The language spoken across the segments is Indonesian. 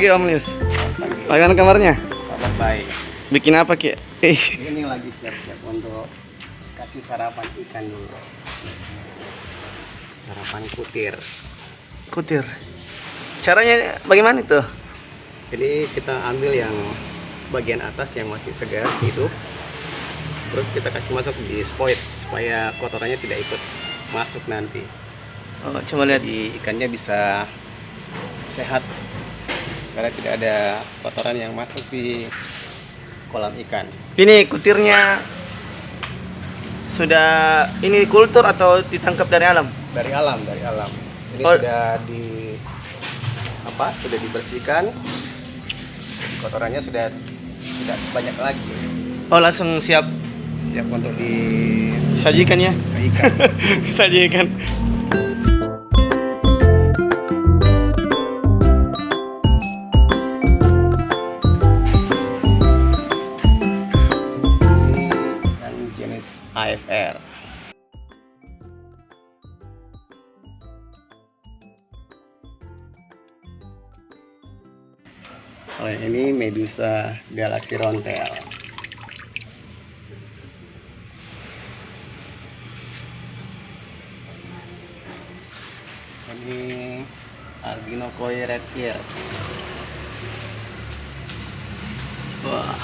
Pagi Om Lius. Bagaimana kabarnya? Kabar baik. Bikin apa Ki? Eh, Ini lagi siap-siap untuk kasih sarapan ikan dulu. Sarapan kutir. kutir. Caranya bagaimana itu? Jadi kita ambil yang bagian atas yang masih segar hidup. Terus kita kasih masuk di spoit supaya kotorannya tidak ikut masuk nanti. Oh, coba lihat. Jadi ikannya bisa sehat karena tidak ada kotoran yang masuk di kolam ikan. Ini kutirnya sudah ini kultur atau ditangkap dari alam? dari alam dari alam ini Oh. sudah di apa sudah dibersihkan kotorannya sudah tidak banyak lagi Oh, langsung siap siap untuk di sajikan ya. ikan sajikan. Oh, ini Medusa Galaxy Rontel. Ini albino koi red ear. Wah.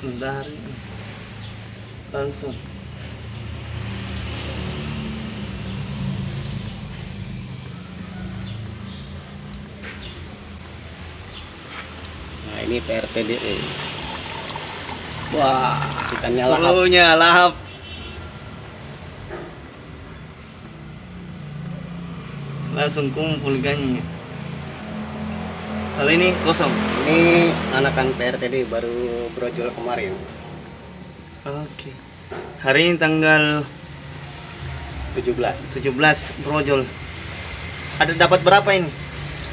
Dari langsung. Ini PRTDE. Wah, Ikannya lahap. Selunya lahap. Langsung kumpul ikannya. Kalau ini kosong. Ini anakan PRTD baru brojol kemarin. Oke. Hari ini tanggal 17. 17 brojol. Ada dapat berapa ini?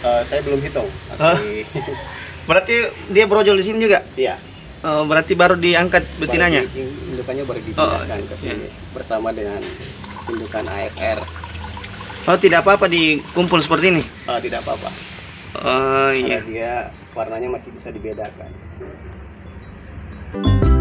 Eh, saya belum hitung. Masih Berarti dia brojol di sini juga? iya. Oh, berarti baru diangkat betinanya? Baru di- Indukannya baru Oh, dipindahkan ke iya. sini bersama dengan indukan AFR. Oh, tidak apa-apa dikumpul seperti ini? Eh, tidak apa-apa. Oh, Karena iya. dia warnanya masih bisa dibedakan. Ya,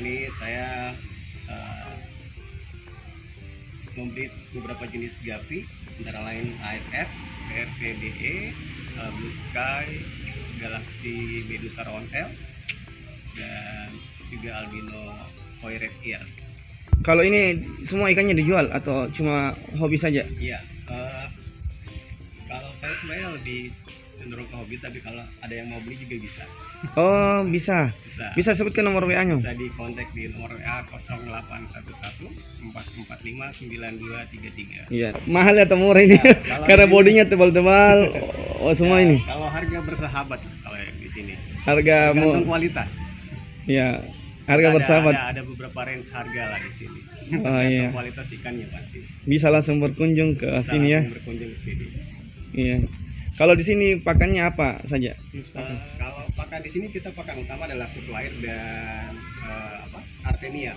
Ini saya eh, membeli beberapa jenis gapi, antara lain AFF, PRVDE, eh, Blue Sky, Galaxy Medusa Roundel, dan juga albino koi red ear. Kalau ini semua ikannya dijual atau cuma hobi saja? Iya, eh, kalau saya sebenarnya lebih cenderung ke hobi, tapi kalau ada yang mau beli juga bisa. Oh, bisa. Bisa. Bisa sebutkan nomor WA-nya. Bisa di kontak di nomor WA 0811 445 9233. Iya. Mahal atau murah ini? Ya, Karena ini- bodinya tebal-tebal. Oh, semua Ya, ini. Kalau harga bersahabat kalau di sini. Harga Tergantung kualitas. ya. Harga Ada- bersahabat. Ada, ada beberapa range harga lah di sini. Oh, iya. kualitas ikannya pasti. Bisa langsung berkunjung ke Bisa sini ya. berkunjung ke sini. Iya. Kalau di sini pakannya apa saja? Eh, kalau pakan di sini kita pakan utama adalah kutu air dan eh, apa artemia.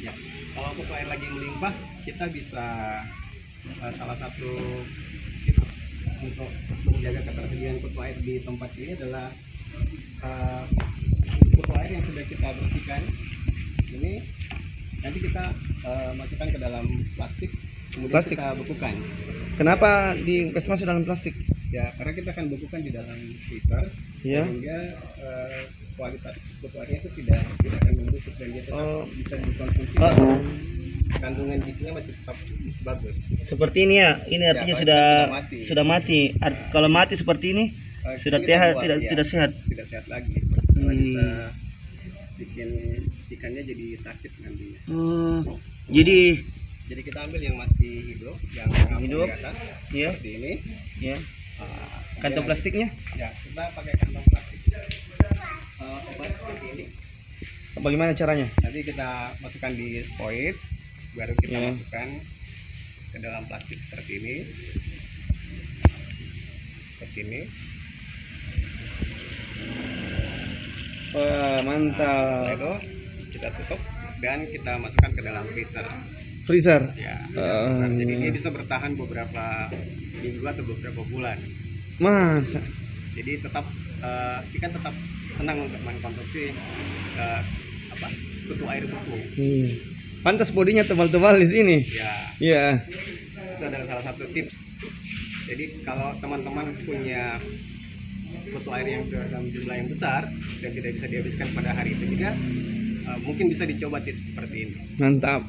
Ya. Kalau kutu air lagi melimpah, kita bisa eh, salah satu untuk menjaga ketersediaan kutu air di tempat ini adalah eh, kutu air yang sudah kita bersihkan. Ini nanti kita eh, masukkan ke dalam plastik, kemudian Plastik? kita bekukan. Kenapa di masuk dalam plastik? Ya, karena kita akan bekukan di dalam freezer Iya. sehingga eh, kualitas airnya itu tidak tidak akan membusuk dan dia tetap Oh. bisa dikonsumsi Oh. dan kandungan gizinya masih tetap bagus. Seperti ini ya. Ini Ya, artinya kalau sudah sudah mati. sudah mati. Art- kalau mati seperti ini Eh, sudah sehat, buat, tidak ya, tidak sehat. tidak sehat lagi karena Hmm. kita bikin ikannya jadi sakit nantinya. Hmm. Jadi Jadi kita ambil yang masih hidup, yang Hidup. di atas ya, seperti ini. ya. Ah, Kantong plastiknya Ya, kita pakai kantong plastik. Eh, obat seperti ini. bagaimana caranya? Nanti kita masukkan di spoit, baru kita Iya. masukkan ke dalam plastik seperti ini seperti ini Wah, Setelah mantap. itu kita tutup dan kita masukkan ke dalam freezer Freezer. ya. Nah, jadi dia bisa bertahan beberapa minggu atau beberapa bulan Masa? jadi tetap eh, ikan tetap senang untuk mengkonsumsi eh, apa kutu air beku Hmm. Pantas bodinya tebal-tebal di sini. ya Iya. itu adalah salah satu tips jadi kalau teman-teman punya kutu air yang dalam jumlah yang besar dan tidak bisa dihabiskan pada hari itu juga eh, mungkin bisa dicoba tips seperti ini Mantap.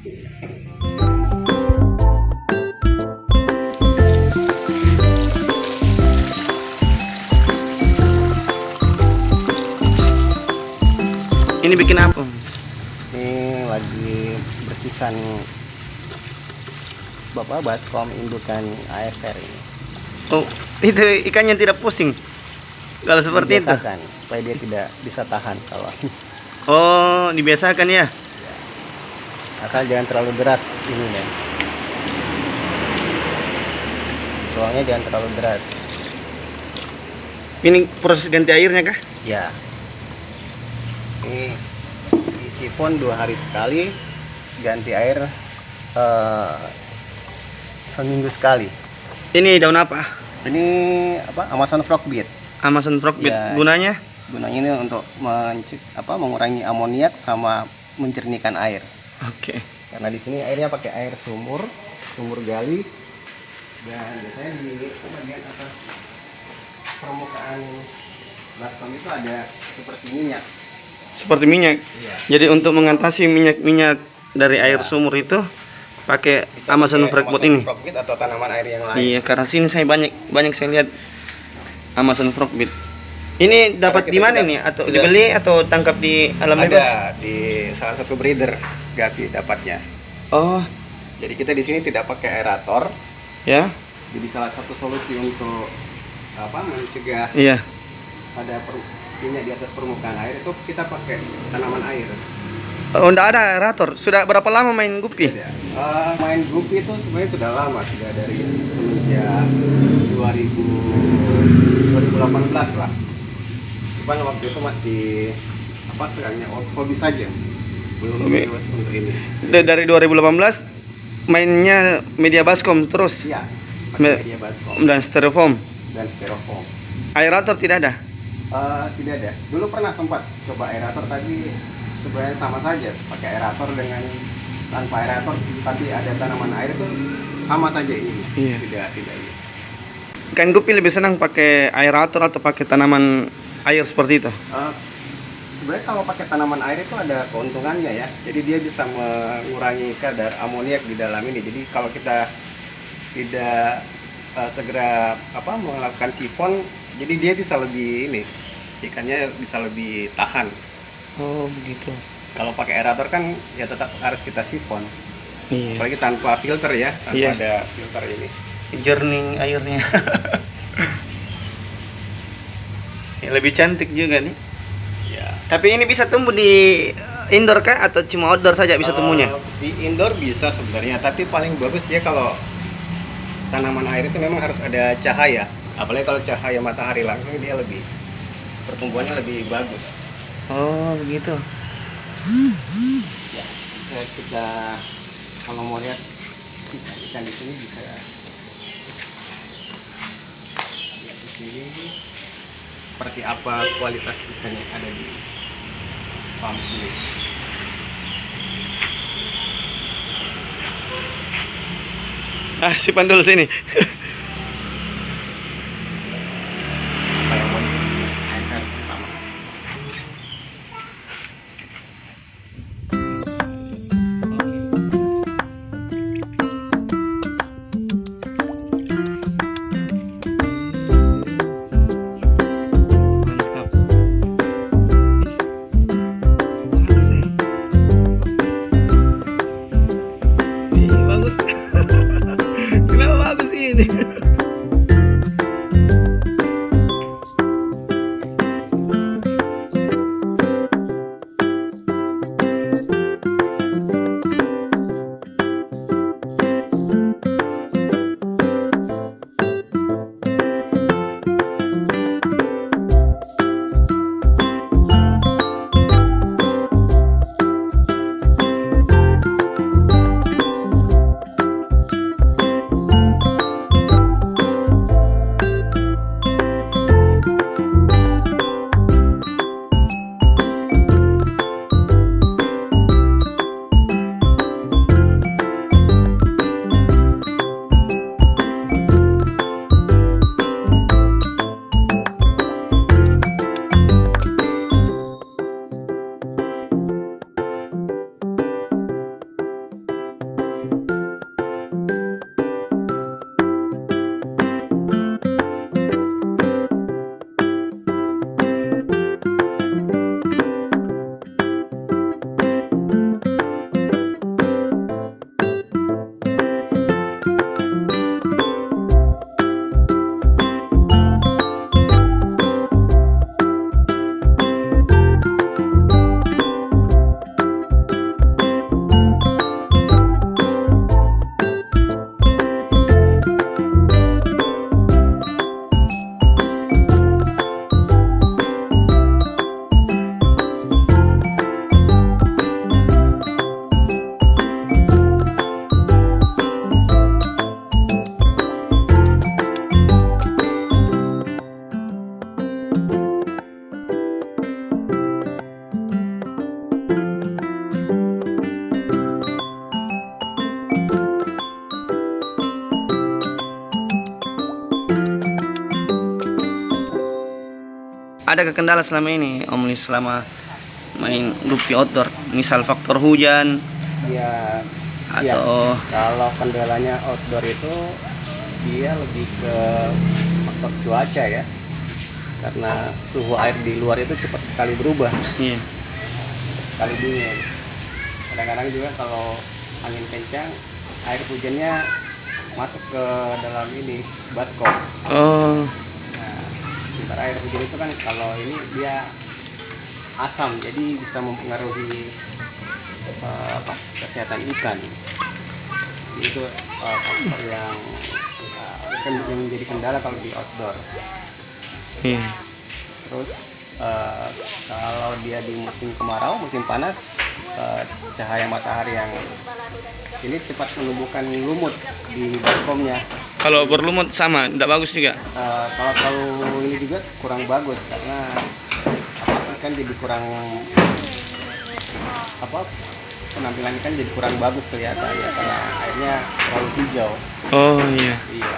Bikin apa? ini lagi bersihkan bapak baskom indukan AFR ini Oh, itu ikannya tidak pusing. Kalau seperti itu. Dibiasakan, supaya dia tidak bisa tahan kalau Oh, dibiasakan ya. asal jangan terlalu deras ini ya tuangnya jangan terlalu deras Ini proses ganti airnya kah? ya ini sifon dua hari sekali ganti air eh, seminggu sekali Ini daun apa? ini apa Amazon frogbeat Amazon Frogbeat. Ya. Gunanya? gunanya ini untuk apa mengurangi amoniak sama mencernihkan air Oke. karena di sini airnya pakai air sumur sumur gali dan biasanya di bagian atas permukaan baskom itu ada seperti minyak Seperti minyak. iya Jadi untuk mengatasi minyak-minyak dari air Ya. sumur itu pakai Bisa Amazon Amazon ini. Atau tanaman air yang lain Iya, karena sini saya banyak banyak saya lihat Amazon Frogbeat. Ini dapat di mana nih? Atau tidak- dibeli atau tangkap di alam bebas? ada di salah satu breeder Gapi dapatnya Oh, jadi kita di sini tidak pakai aerator ya. jadi salah satu solusi untuk apa mencegah Iya. ada per- minyak di atas permukaan air itu kita pakai tanaman air Oh, enggak ada aerator. Sudah berapa lama main gupi? Tidak. Eh, main gupi itu sebenarnya sudah lama sudah dari semenjak 2000 2018 lah cuman waktu itu masih apa sekarangnya hobi saja belum serius untuk ini Da- Dari 2018 mainnya media baskom terus iya media baskom dan styrofoam. dan styrofoam Aerator tidak ada. Eh, tidak ada dulu pernah sempat coba aerator tapi sebenarnya sama saja pakai aerator dengan tanpa aerator tapi ada tanaman air itu sama saja ini Iya. tidak tidak ini Ikan gupi lebih senang pakai aerator atau pakai tanaman air seperti itu. Eh, sebenarnya kalau pakai tanaman air itu ada keuntungannya ya. Jadi dia bisa mengurangi kadar amoniak di dalam ini. Jadi kalau kita tidak eh, segera apa melakukan sifon, jadi dia bisa lebih ini ikannya bisa lebih tahan. Oh, begitu. Kalau pakai aerator kan ya tetap harus kita sifon. Iya. Apalagi tanpa filter ya, tanpa Iya. ada filter ini. jernih airnya Ya, lebih cantik juga nih Ya. tapi ini bisa tumbuh di eh, indoor kah atau cuma outdoor saja bisa tumbuhnya Eh, di indoor bisa sebenarnya, tapi paling bagus dia kalau tanaman air itu memang harus ada cahaya. Apalagi kalau cahaya matahari langsung dia lebih pertumbuhannya lebih bagus. oh begitu Ya, ya kita kalau mau lihat ikan, ikan di sini bisa lihat di sini seperti apa kualitas ikan yang ada di farm sini. ah si pandul sini ada kendala selama ini Om Lis selama main gupi outdoor. Misal faktor hujan. Ya atau kalau kendalanya outdoor itu dia lebih ke faktor cuaca ya. Karena suhu air di luar itu cepat sekali berubah. Iya. Sekali dingin. Kadang-kadang juga kalau angin kencang air hujannya masuk ke dalam ini baskom. Oh sementara air hujan itu kan kalau ini dia asam jadi bisa mempengaruhi eh, apa kesehatan ikan. Itu eh, faktor yang eh, kan menjadi kendala kalau di outdoor. Iya. Terus eh, kalau dia di musim kemarau musim panas eh, cahaya matahari yang ini cepat menumbuhkan lumut di baskomnya. Kalau berlumut sama tidak bagus juga? Eh, kalau terlalu ini juga kurang bagus karena ikan jadi kurang apa penampilan ikan jadi kurang bagus kelihatan ya karena airnya terlalu hijau. Oh iya. Iya.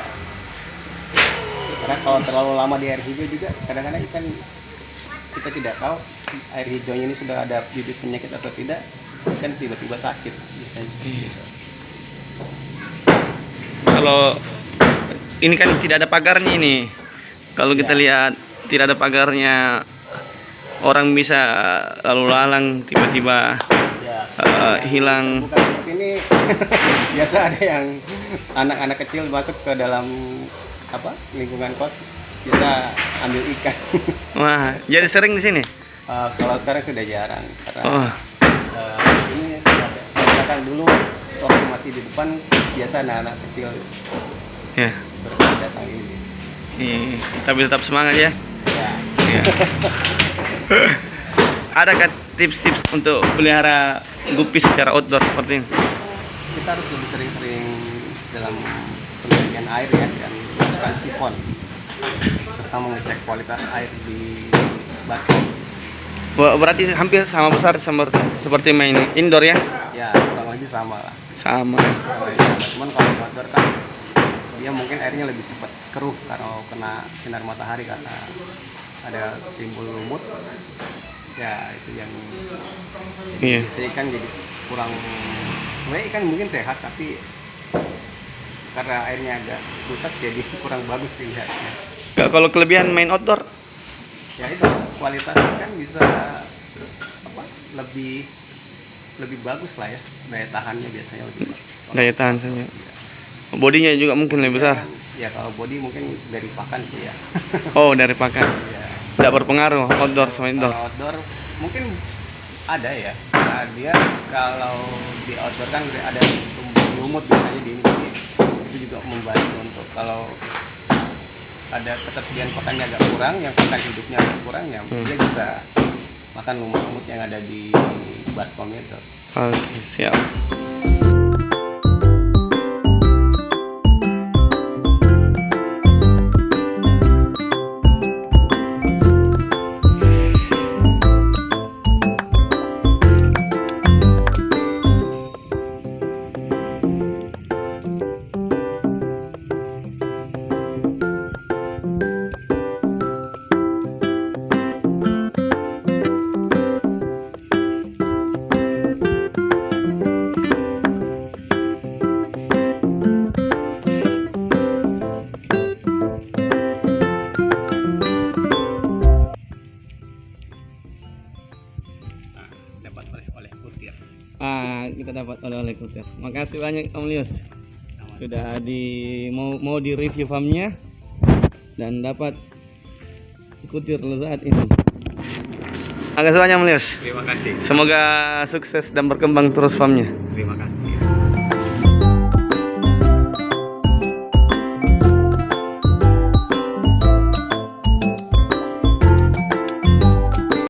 Karena kalau terlalu lama di air hijau juga kadang-kadang ikan kita tidak tahu air hijaunya ini sudah ada bibit penyakit atau tidak ikan tiba-tiba sakit biasanya seperti Iya. itu. Kalau ini kan tidak ada pagarnya ini. Kalau kita Ya. lihat tidak ada pagarnya orang bisa lalu lalang tiba-tiba ya. eh, hilang. Bukan ini biasa ada yang anak-anak kecil masuk ke dalam apa lingkungan kos biasa ambil ikan. Wah jadi sering di sini? Eh, kalau sekarang sudah jarang karena oh. eh, ini misalkan dulu waktu masih di depan biasa anak-anak kecil. Ya. Sering datang ini iya. tapi tetap semangat ya. Ya. Iya. Adakah tips-tips untuk pelihara gupi secara outdoor seperti ini? kita harus lebih sering-sering dalam penelitian air ya dan melakukan sifon serta mengecek kualitas air di baskom Berarti hampir sama besar seperti, seperti main indoor ya? ya kurang lebih sama lah Sama. Kurang lebih sama. cuman kalau outdoor kan dia mungkin airnya lebih cepat keruh kalau kena sinar matahari karena ada timbul lumut ya itu yang Iya. biasanya ikan jadi kurang sebenarnya ikan mungkin sehat tapi karena airnya agak butek jadi kurang bagus dilihatnya Nggak, Kalau kelebihan main outdoor, ya itu kualitas ikan bisa apa lebih lebih bagus lah ya daya tahannya biasanya lebih bagus Kalau- daya tahan saja. Bodinya juga mungkin lebih besar. ya kalau body mungkin dari pakan sih ya Oh, dari pakan. Iya. Tidak berpengaruh outdoor sama indoor. Kalau outdoor mungkin ada ya. Nah, dia kalau di outdoor kan ada tumbuh lumut biasanya di ini itu juga membantu untuk kalau ada ketersediaan pakannya agak kurang, yang pakan hidupnya agak kurang ya Hmm. dia bisa makan lumut-lumut yang ada di baskom itu. Oke, siap. Kita dapat oleh-oleh kutir. Makasih banyak Om Lius. Sudah di mau mau di review farmnya dan dapat kutir lezat ini. Makasih banyak Om Lius. Terima kasih. Semoga sukses dan berkembang terus farmnya. Terima kasih.